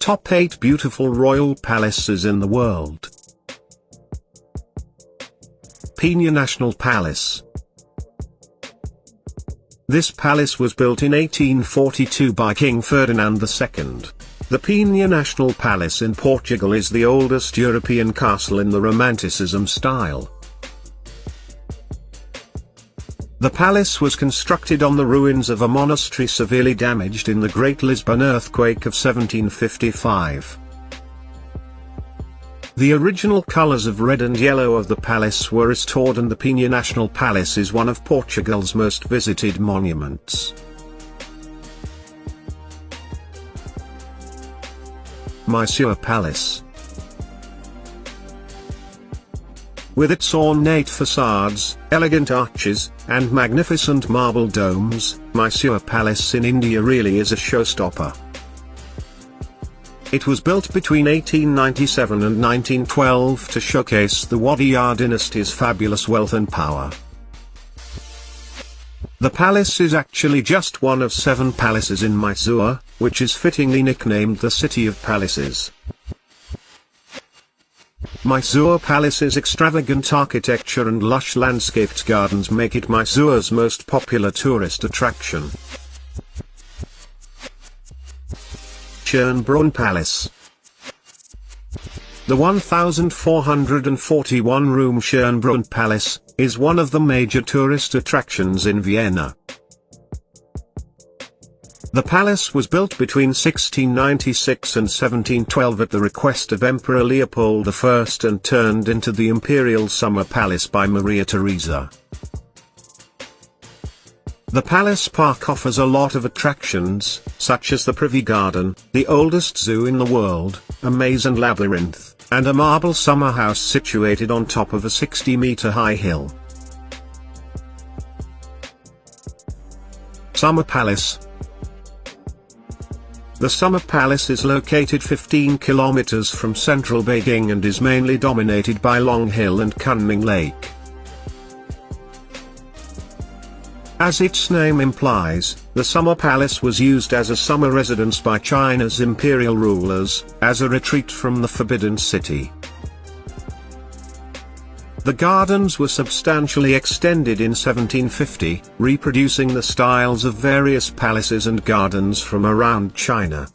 Top 8 Beautiful Royal Palaces in the World Pena National Palace This palace was built in 1842 by King Ferdinand II. The Pena National Palace in Portugal is the oldest European castle in the Romanticism style. The palace was constructed on the ruins of a monastery severely damaged in the Great Lisbon earthquake of 1755. The original colours of red and yellow of the palace were restored and the Pena National Palace is one of Portugal's most visited monuments. Mysore Palace With its ornate facades, elegant arches, and magnificent marble domes, Mysore Palace in India really is a showstopper. It was built between 1897 and 1912 to showcase the Wadiyar dynasty's fabulous wealth and power. The palace is actually just one of seven palaces in Mysore, which is fittingly nicknamed the City of Palaces. Mysore Palace's extravagant architecture and lush landscaped gardens make it Mysore's most popular tourist attraction. Schönbrunn Palace The 1,441-room Schönbrunn Palace, is one of the major tourist attractions in Vienna. The palace was built between 1696 and 1712 at the request of Emperor Leopold I and turned into the Imperial Summer Palace by Maria Theresa. The palace park offers a lot of attractions, such as the Privy Garden, the oldest zoo in the world, a maze and labyrinth, and a marble summer house situated on top of a 60-meter high hill. Summer Palace, the Summer Palace is located 15 kilometers from central Beijing and is mainly dominated by Long Hill and Kunming Lake. As its name implies, the Summer Palace was used as a summer residence by China's imperial rulers, as a retreat from the Forbidden City. The gardens were substantially extended in 1750, reproducing the styles of various palaces and gardens from around China.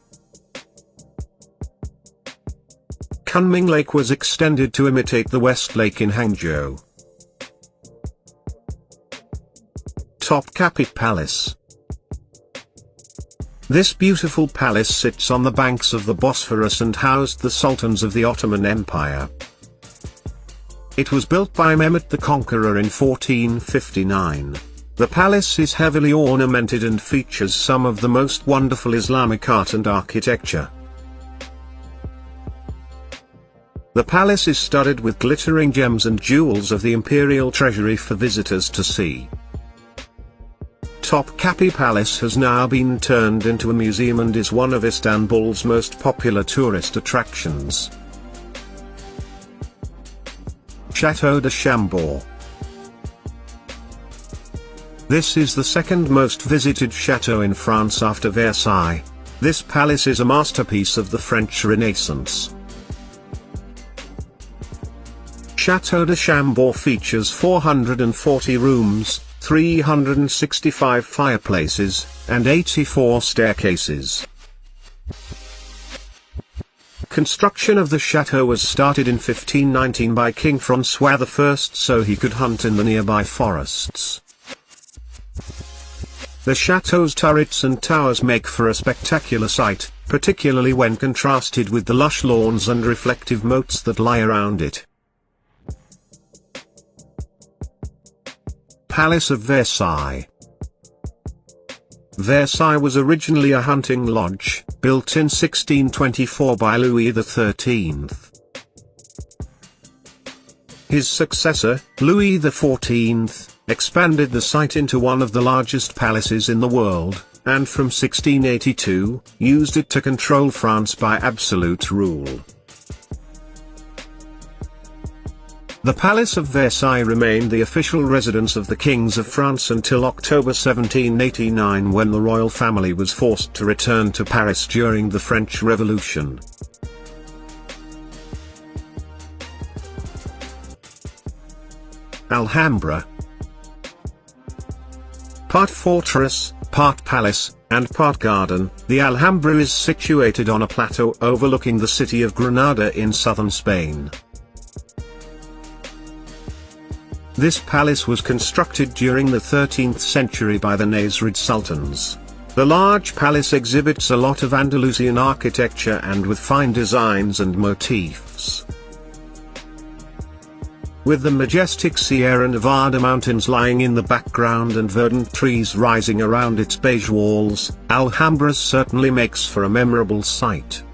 Kunming Lake was extended to imitate the West Lake in Hangzhou. Topkapi Palace This beautiful palace sits on the banks of the Bosphorus and housed the sultans of the Ottoman Empire. It was built by Mehmet the Conqueror in 1459. The palace is heavily ornamented and features some of the most wonderful Islamic art and architecture. The palace is studded with glittering gems and jewels of the imperial treasury for visitors to see. Topkapi Palace has now been turned into a museum and is one of Istanbul's most popular tourist attractions. Chateau de Chambord. This is the second most visited chateau in France after Versailles. This palace is a masterpiece of the French Renaissance. Chateau de Chambord features 440 rooms, 365 fireplaces, and 84 staircases. Construction of the chateau was started in 1519 by King François I so he could hunt in the nearby forests. The chateau's turrets and towers make for a spectacular sight, particularly when contrasted with the lush lawns and reflective moats that lie around it. Palace of Versailles Versailles was originally a hunting lodge, built in 1624 by Louis XIII. His successor, Louis XIV, expanded the site into one of the largest palaces in the world, and from 1682, used it to control France by absolute rule. The Palace of Versailles remained the official residence of the kings of France until October 1789 when the royal family was forced to return to Paris during the French Revolution. Alhambra Part fortress, part palace, and part garden, the Alhambra is situated on a plateau overlooking the city of Granada in southern Spain. This palace was constructed during the 13th century by the Nasrid Sultans. The large palace exhibits a lot of Andalusian architecture and with fine designs and motifs. With the majestic Sierra Nevada mountains lying in the background and verdant trees rising around its beige walls, Alhambra certainly makes for a memorable sight.